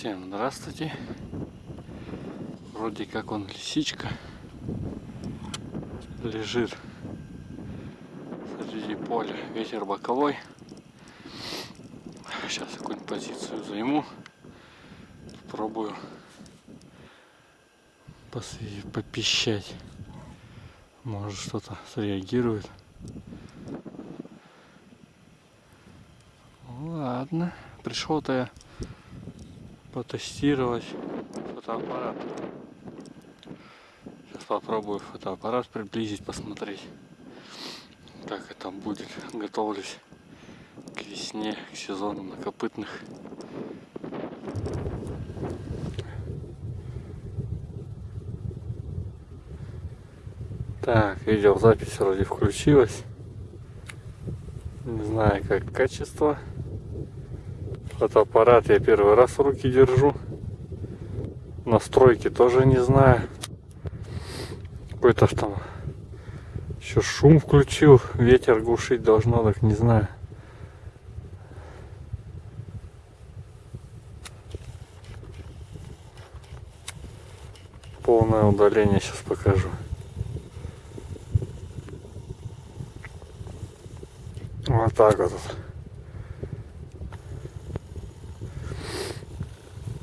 Всем здравствуйте. Вроде как он лисичка лежит среди поля. Ветер боковой. Сейчас какую-нибудь позицию займу. Попробую попищать. Может что-то среагирует. Ладно. Пришел-то я потестировать фотоаппарат. Сейчас попробую фотоаппарат приблизить, посмотреть, как это будет. Готовлюсь к весне, к сезону накопытных. Так, видеозапись вроде включилась. Не знаю, как качество. Фотоаппарат я первый раз в руки держу. Настройки тоже не знаю. Какой-то там еще шум включил. Ветер глушить должно, так не знаю. Полное удаление сейчас покажу. Вот так вот.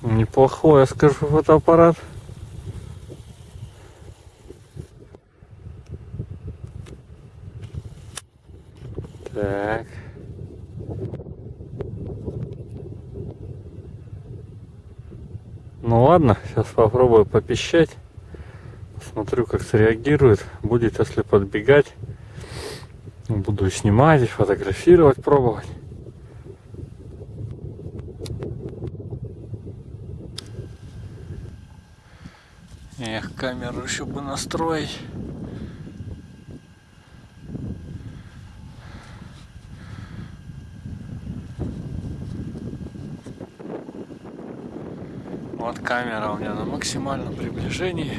Неплохой, я скажу, фотоаппарат. Так. Ну ладно, сейчас попробую попищать. Посмотрю, как среагирует. Будет, если подбегать. Буду снимать, фотографировать, пробовать. Эх, камеру еще бы настроить. Вот камера у меня на максимальном приближении.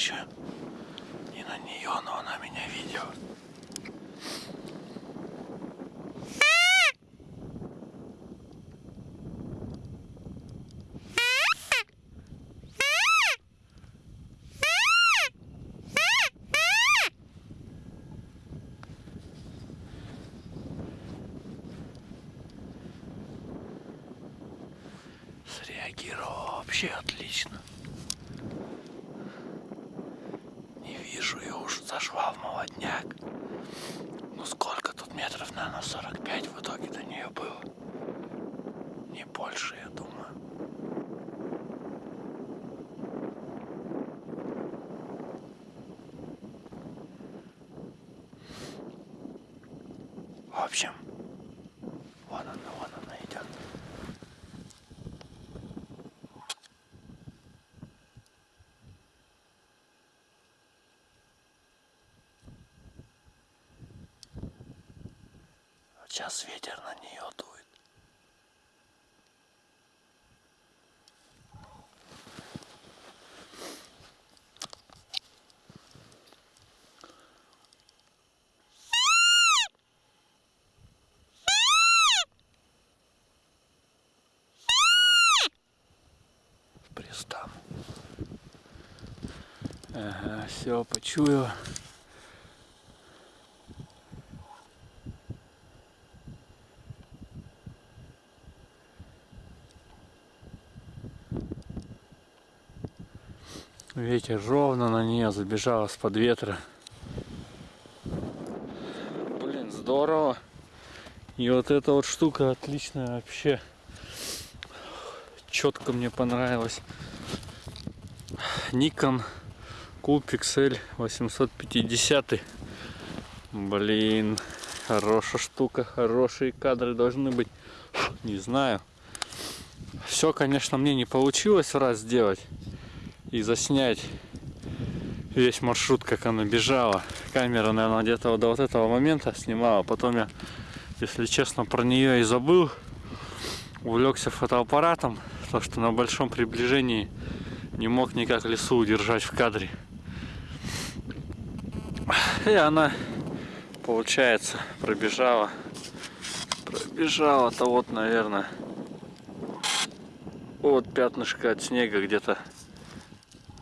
еще не на нее, но она меня видела. среагировал вообще отлично. Ее уж зашла в молодняк. Ну сколько тут метров, наверное, 45 в итоге до нее было. Не больше, я думаю. В общем, вон она, вон она идет. Вот сейчас ветер на нее дует. Пристану. Ага, все, почую. Ветер ровно на нее забежал из-под ветра. Блин, здорово. И вот эта вот штука отличная вообще. Четко мне понравилось. Nikon Coolpixel 850. Блин, хорошая штука, хорошие кадры должны быть. Не знаю. Все, конечно, мне не получилось раз сделать и заснять весь маршрут, как она бежала. Камера, наверное, где-то до вот этого момента снимала. Потом я, если честно, про нее и забыл. Увлекся фотоаппаратом, потому что на большом приближении не мог никак лесу удержать в кадре. И она, получается, пробежала. Пробежала-то вот, наверное, вот пятнышко от снега где-то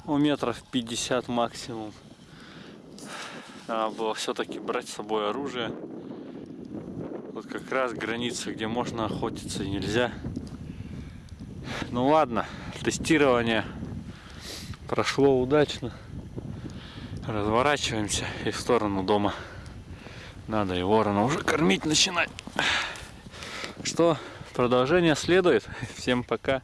у метров 50 максимум. Надо было все-таки брать с собой оружие. Вот как раз граница, где можно охотиться и нельзя. Ну ладно, тестирование прошло удачно. Разворачиваемся и в сторону дома. Надо и ворона уже кормить начинать. Что, продолжение следует. Всем пока.